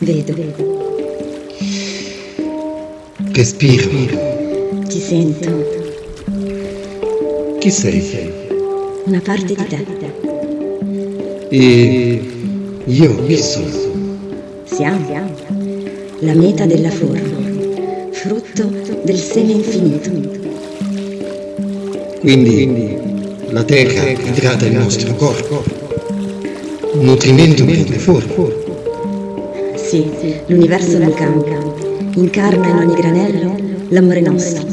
Vedo, Respiro. ti sento, Chi sei? una parte di te. E io chi sono? Siamo la meta della forma, frutto del seme infinito. Quindi la terra idrata il nostro corpo. Un nutrimento prende forma. Sì, l'universo non cambia, incarna in ogni granello l'amore nostro.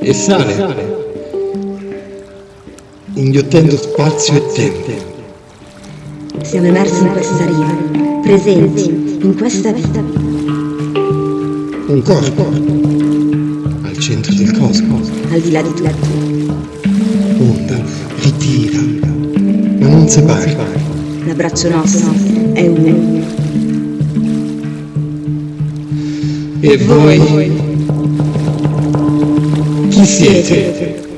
E sale. Inghiottendo spazio e tempo. Siamo immersi in questa riva, presenti in questa vita. Un corpo. Al centro del cosmo. al di là di tutto. Onda, ritira. Ma non separa. L'abbraccio nostro è uno. E voi? Chi siete?